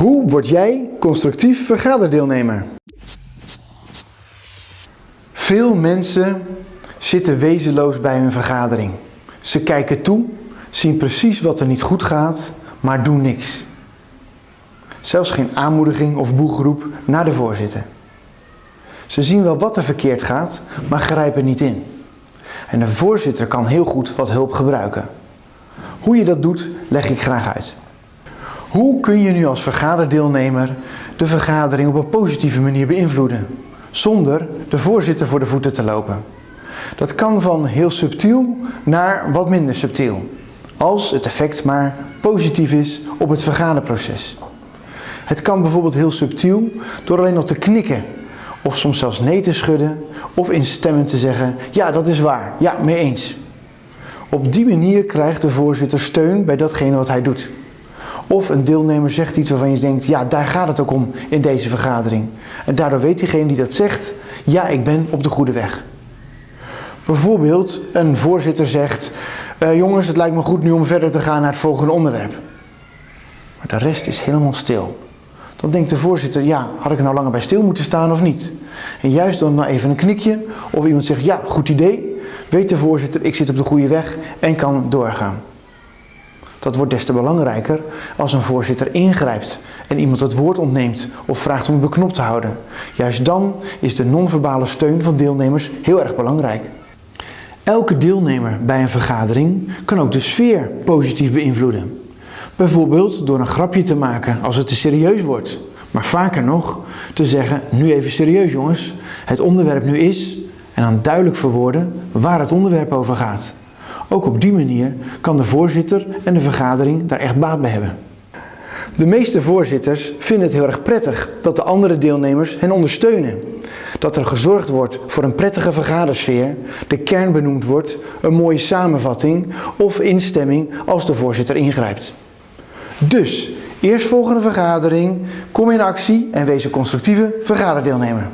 Hoe word jij constructief vergaderdeelnemer? Veel mensen zitten wezenloos bij hun vergadering. Ze kijken toe, zien precies wat er niet goed gaat, maar doen niks. Zelfs geen aanmoediging of boegroep naar de voorzitter. Ze zien wel wat er verkeerd gaat, maar grijpen niet in. En de voorzitter kan heel goed wat hulp gebruiken. Hoe je dat doet, leg ik graag uit. Hoe kun je nu als vergaderdeelnemer de vergadering op een positieve manier beïnvloeden, zonder de voorzitter voor de voeten te lopen? Dat kan van heel subtiel naar wat minder subtiel, als het effect maar positief is op het vergaderproces. Het kan bijvoorbeeld heel subtiel door alleen nog te knikken of soms zelfs nee te schudden of in stemmen te zeggen, ja dat is waar, ja mee eens. Op die manier krijgt de voorzitter steun bij datgene wat hij doet. Of een deelnemer zegt iets waarvan je denkt, ja daar gaat het ook om in deze vergadering. En daardoor weet diegene die dat zegt, ja ik ben op de goede weg. Bijvoorbeeld een voorzitter zegt, uh, jongens het lijkt me goed nu om verder te gaan naar het volgende onderwerp. Maar de rest is helemaal stil. Dan denkt de voorzitter, ja, had ik nou langer bij stil moeten staan of niet? En juist dan nou even een knikje of iemand zegt, ja, goed idee, weet de voorzitter, ik zit op de goede weg en kan doorgaan. Dat wordt des te belangrijker als een voorzitter ingrijpt en iemand het woord ontneemt of vraagt om het beknopt te houden. Juist dan is de non-verbale steun van deelnemers heel erg belangrijk. Elke deelnemer bij een vergadering kan ook de sfeer positief beïnvloeden. Bijvoorbeeld door een grapje te maken als het te serieus wordt. Maar vaker nog te zeggen, nu even serieus jongens, het onderwerp nu is, en dan duidelijk verwoorden waar het onderwerp over gaat. Ook op die manier kan de voorzitter en de vergadering daar echt baat bij hebben. De meeste voorzitters vinden het heel erg prettig dat de andere deelnemers hen ondersteunen. Dat er gezorgd wordt voor een prettige vergadersfeer, de kern benoemd wordt, een mooie samenvatting of instemming als de voorzitter ingrijpt. Dus, eerstvolgende vergadering, kom in actie en wees een constructieve vergaderdeelnemer.